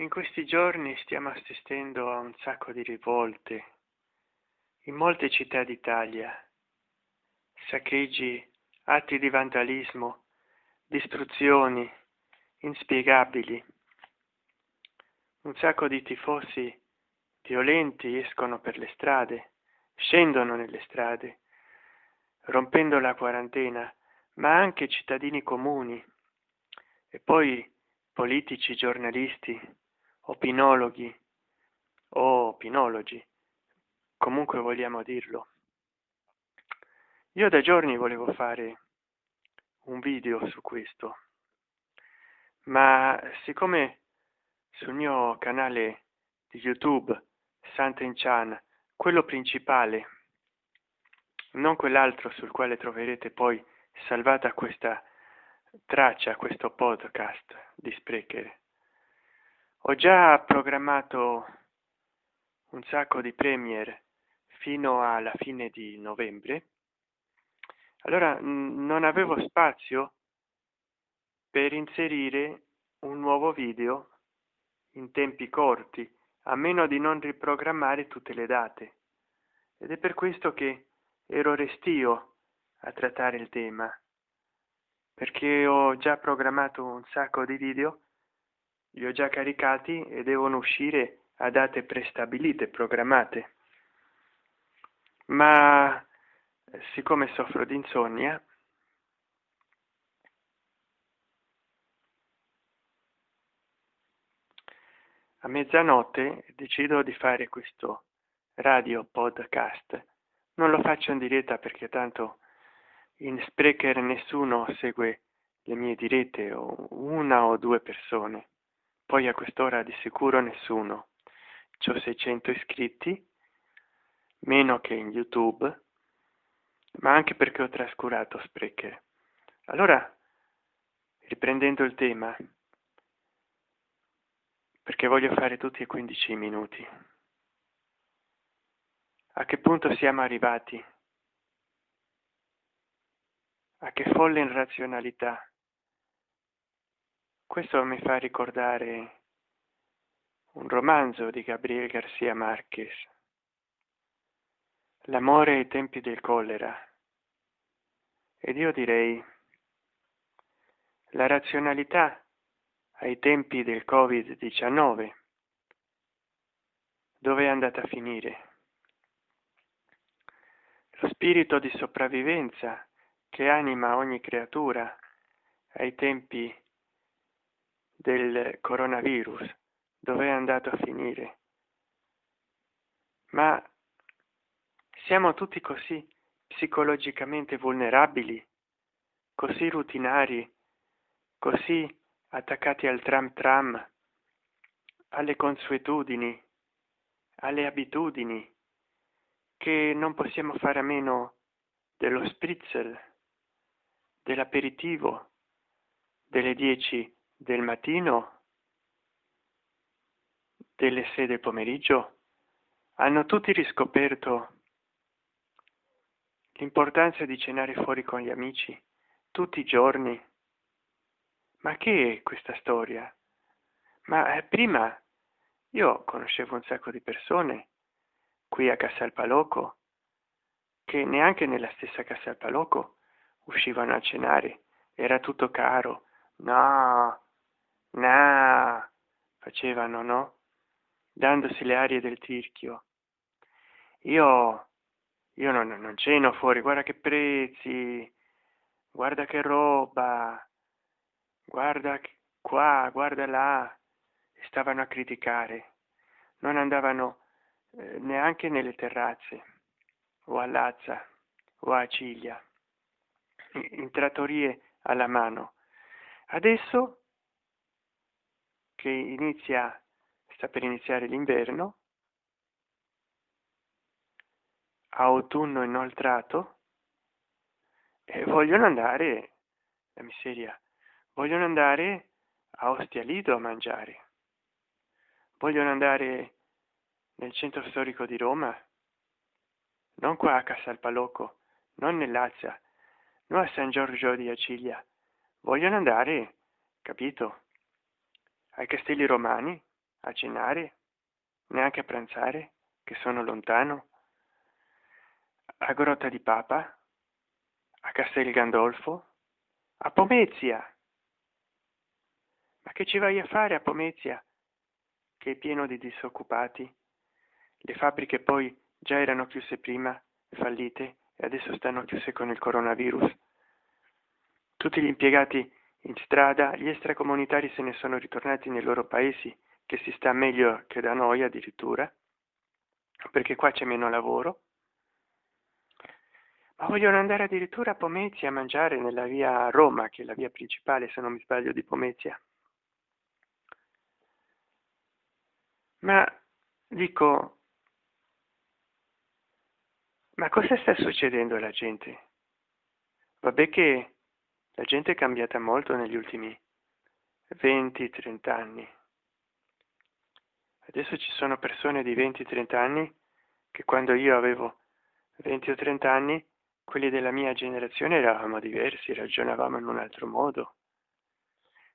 In questi giorni stiamo assistendo a un sacco di rivolte in molte città d'Italia, saccheggi, atti di vandalismo, distruzioni inspiegabili. Un sacco di tifosi violenti escono per le strade, scendono nelle strade, rompendo la quarantena, ma anche cittadini comuni e poi politici, giornalisti, opinologhi o opinologi, comunque vogliamo dirlo. Io da giorni volevo fare un video su questo, ma siccome sul mio canale di YouTube Sant'Enchan, quello principale, non quell'altro sul quale troverete poi salvata questa traccia, questo podcast di Sprecher, ho già programmato un sacco di premier fino alla fine di novembre. Allora non avevo spazio per inserire un nuovo video in tempi corti a meno di non riprogrammare tutte le date. Ed è per questo che ero restio a trattare il tema perché ho già programmato un sacco di video li ho già caricati e devono uscire a date prestabilite, programmate. Ma siccome soffro di insonnia, a mezzanotte decido di fare questo radio podcast. Non lo faccio in diretta perché tanto in Sprecher nessuno segue le mie dirette o una o due persone poi a quest'ora di sicuro nessuno. Ho 600 iscritti meno che in youtube ma anche perché ho trascurato sprecher allora riprendendo il tema perché voglio fare tutti e 15 minuti. A che punto siamo arrivati? A che folle irrazionalità questo mi fa ricordare un romanzo di Gabriel Garcia Marquez, L'amore ai tempi del collera. Ed io direi la razionalità ai tempi del Covid-19, dove è andata a finire? Lo spirito di sopravvivenza che anima ogni creatura ai tempi del coronavirus dove è andato a finire. Ma siamo tutti così psicologicamente vulnerabili così rutinari così attaccati al tram tram alle consuetudini alle abitudini che non possiamo fare a meno dello spritzel dell'aperitivo delle 10 del mattino delle sei del pomeriggio hanno tutti riscoperto l'importanza di cenare fuori con gli amici tutti i giorni. Ma che è questa storia? Ma eh, prima io conoscevo un sacco di persone qui a Casalpaloco che neanche nella stessa Casalpaloco uscivano a cenare. Era tutto caro. No na facevano no? Dandosi le arie del tirchio. Io io non, non ceno fuori guarda che prezzi guarda che roba guarda qua guarda là. Stavano a criticare. Non andavano eh, neanche nelle terrazze o a Lazza o a Ciglia. In trattorie alla mano. Adesso che inizia sta per iniziare l'inverno autunno inoltrato e vogliono andare la miseria vogliono andare a Ostia Lido a mangiare. Vogliono andare nel centro storico di Roma non qua a Casalpaloco non nell'Azza non a San Giorgio di Acilia. Vogliono andare capito ai castelli romani a cenare, neanche a pranzare, che sono lontano, a Grotta di Papa, a Castel Gandolfo, a Pomezia. Ma che ci vai a fare a Pomezia, che è pieno di disoccupati? Le fabbriche poi già erano chiuse prima, fallite, e adesso stanno chiuse con il coronavirus. Tutti gli impiegati in strada, gli extracomunitari se ne sono ritornati nei loro paesi, che si sta meglio che da noi addirittura, perché qua c'è meno lavoro. Ma vogliono andare addirittura a Pomezia a mangiare nella via Roma, che è la via principale, se non mi sbaglio, di Pomezia. Ma dico, ma cosa sta succedendo alla gente? Vabbè che la gente è cambiata molto negli ultimi 20-30 anni. Adesso ci sono persone di 20-30 anni che quando io avevo 20 o 30 anni, quelli della mia generazione eravamo diversi, ragionavamo in un altro modo.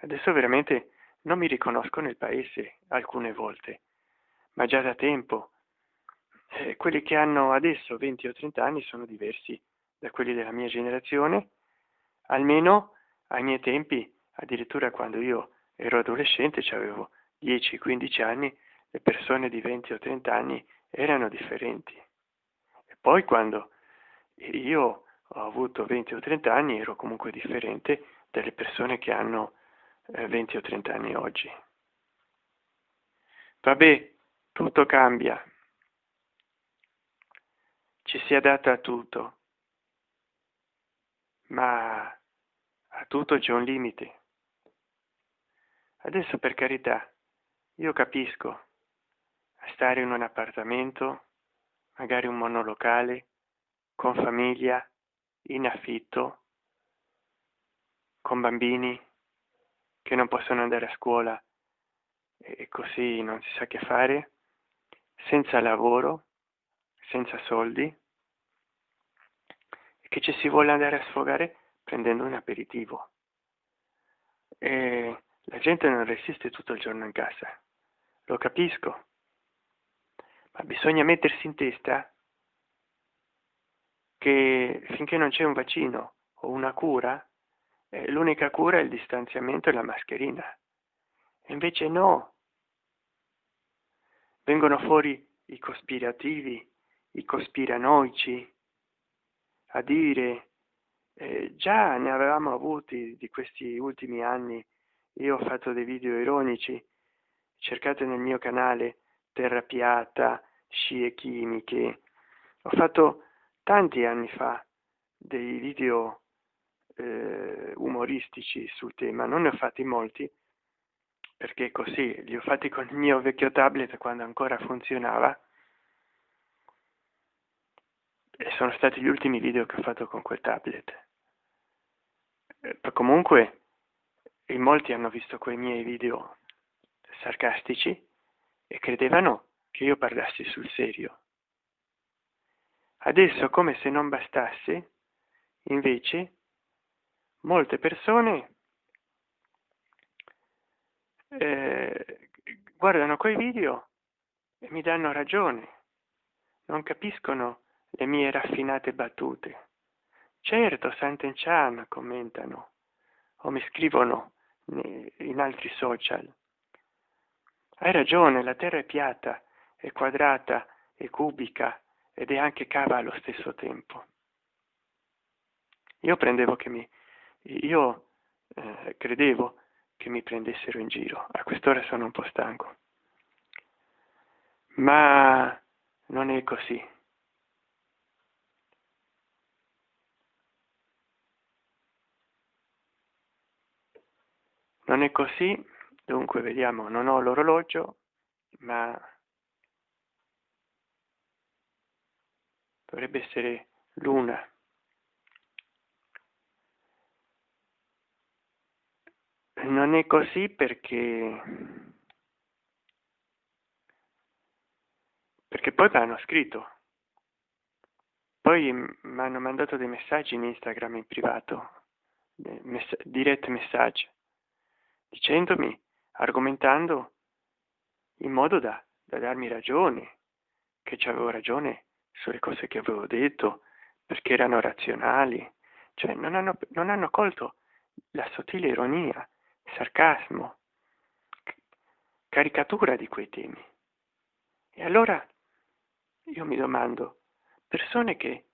Adesso veramente non mi riconosco nel paese alcune volte, ma già da tempo. Eh, quelli che hanno adesso 20 o 30 anni sono diversi da quelli della mia generazione, almeno ai miei tempi, addirittura quando io ero adolescente, avevo 10-15 anni, le persone di 20 o 30 anni erano differenti. E poi quando io ho avuto 20 o 30 anni ero comunque differente dalle persone che hanno eh, 20 o 30 anni oggi. Vabbè, tutto cambia. Ci si adatta a tutto. Ma a tutto c'è un limite. Adesso per carità, io capisco stare in un appartamento, magari un monolocale, con famiglia, in affitto, con bambini che non possono andare a scuola e così non si sa che fare, senza lavoro, senza soldi, che ci si vuole andare a sfogare prendendo un aperitivo. E la gente non resiste tutto il giorno in casa, lo capisco, ma bisogna mettersi in testa che finché non c'è un vaccino o una cura, eh, l'unica cura è il distanziamento e la mascherina. E invece no. Vengono fuori i cospirativi, i cospiranoici, a dire eh, già ne avevamo avuti di questi ultimi anni, io ho fatto dei video ironici, cercate nel mio canale terra piatta, scie chimiche. Ho fatto tanti anni fa dei video eh, umoristici sul tema, non ne ho fatti molti, perché così li ho fatti con il mio vecchio tablet quando ancora funzionava e sono stati gli ultimi video che ho fatto con quel tablet. Eh, comunque in molti hanno visto quei miei video sarcastici e credevano che io parlassi sul serio. Adesso, come se non bastasse, invece, molte persone eh, guardano quei video e mi danno ragione, non capiscono le mie raffinate battute. Certo, Sant'Enchan commentano o mi scrivono in altri social hai ragione, la Terra è piatta, è quadrata, è cubica ed è anche cava allo stesso tempo. Io prendevo che mi... io eh, credevo che mi prendessero in giro. A quest'ora sono un po' stanco. Ma non è così. Non è così dunque vediamo non ho l'orologio ma dovrebbe essere l'una. Non è così perché perché poi mi hanno scritto. Poi mi hanno mandato dei messaggi in instagram in privato direct message dicendomi argomentando in modo da, da darmi ragione, che avevo ragione sulle cose che avevo detto, perché erano razionali, cioè non hanno, non hanno colto la sottile ironia, sarcasmo, caricatura di quei temi. E allora io mi domando, persone che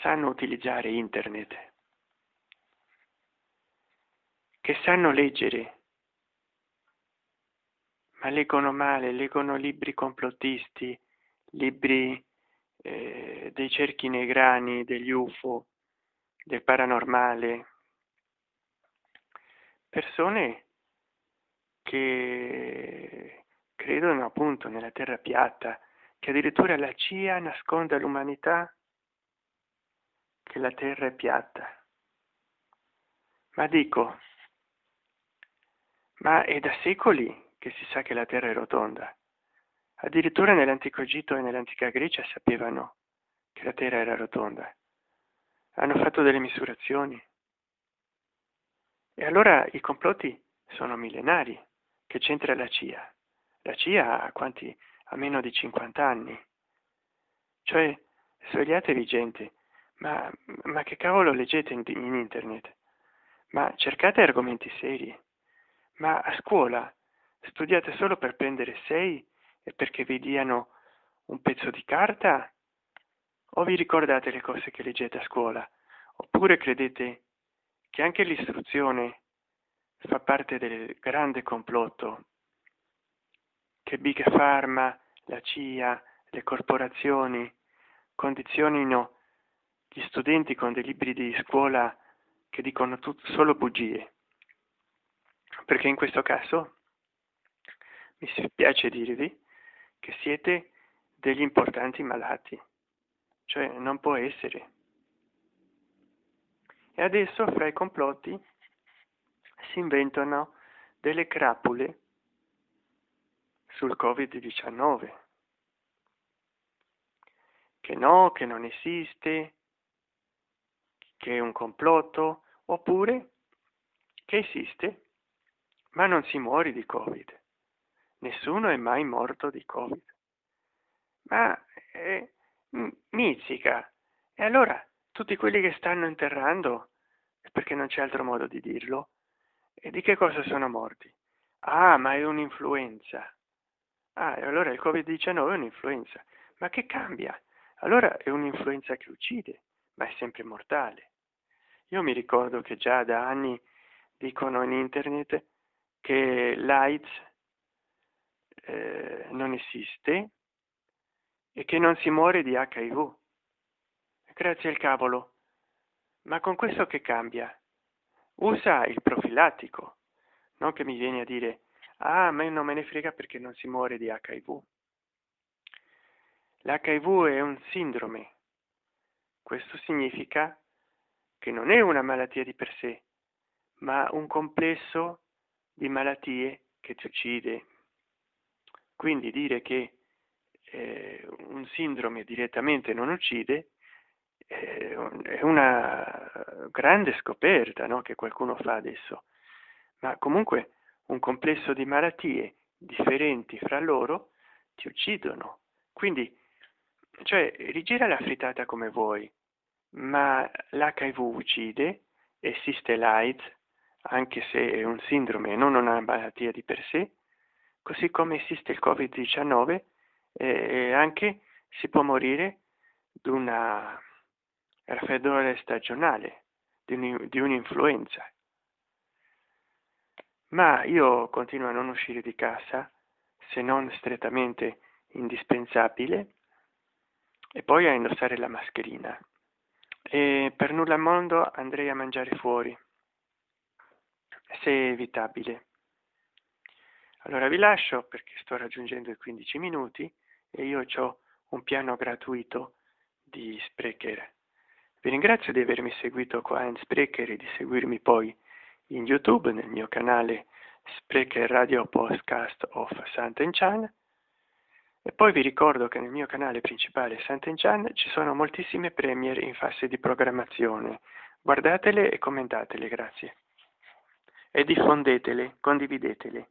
sanno utilizzare internet, che sanno leggere, ma leggono male, leggono libri complottisti, libri eh, dei cerchi negrani, degli UFO, del paranormale, persone che credono appunto nella terra piatta, che addirittura la CIA nasconde all'umanità che la terra è piatta. Ma dico, ma è da secoli che si sa che la terra è rotonda. Addirittura nell'antico Egitto e nell'antica Grecia sapevano che la terra era rotonda. Hanno fatto delle misurazioni. E allora i complotti sono millenari. Che c'entra la CIA? La CIA ha quanti? A meno di 50 anni. Cioè, svegliatevi gente, ma, ma che cavolo leggete in, in internet? Ma cercate argomenti seri. Ma a scuola studiate solo per prendere 6 e perché vi diano un pezzo di carta? O vi ricordate le cose che leggete a scuola? Oppure credete che anche l'istruzione fa parte del grande complotto che Big Pharma, la CIA, le corporazioni condizionino gli studenti con dei libri di scuola che dicono tutto, solo bugie. Perché in questo caso mi spiace dirvi che siete degli importanti malati, cioè non può essere. E adesso fra i complotti si inventano delle crapule sul Covid-19, che no, che non esiste, che è un complotto, oppure che esiste, ma non si muore di Covid. Nessuno è mai morto di Covid. Ma eh, mizzica. E allora tutti quelli che stanno interrando, perché non c'è altro modo di dirlo, e di che cosa sono morti? Ah, ma è un'influenza. Ah, e allora il Covid-19 è un'influenza. Ma che cambia? Allora è un'influenza che uccide, ma è sempre mortale. Io mi ricordo che già da anni dicono in internet che l'AIDS eh, non esiste e che non si muore di HIV. Grazie al cavolo. Ma con questo che cambia? Usa il profilattico, non che mi vieni a dire, ah, ma non me ne frega perché non si muore di HIV. L'HIV è un sindrome. Questo significa che non è una malattia di per sé, ma un complesso di malattie che ti uccide. Quindi dire che eh, un sindrome direttamente non uccide è una grande scoperta no? che qualcuno fa adesso, ma comunque un complesso di malattie differenti fra loro ti uccidono. Quindi, cioè, rigira la frittata come vuoi, ma l'HIV uccide, esiste l'AIDS, anche se è un sindrome e non una malattia di per sé, così come esiste il Covid-19 e anche si può morire di una raffreddore stagionale, di un'influenza. Ma io continuo a non uscire di casa se non strettamente indispensabile e poi a indossare la mascherina. E per nulla al mondo andrei a mangiare fuori, se evitabile. Allora vi lascio perché sto raggiungendo i 15 minuti e io ho un piano gratuito di Sprecher. Vi ringrazio di avermi seguito qua in Sprecher e di seguirmi poi in YouTube nel mio canale Sprecher Radio Podcast of Sant'Enchan e poi vi ricordo che nel mio canale principale Sant'Enchan ci sono moltissime premiere in fase di programmazione. Guardatele e commentatele, grazie. E diffondetele, condividetele.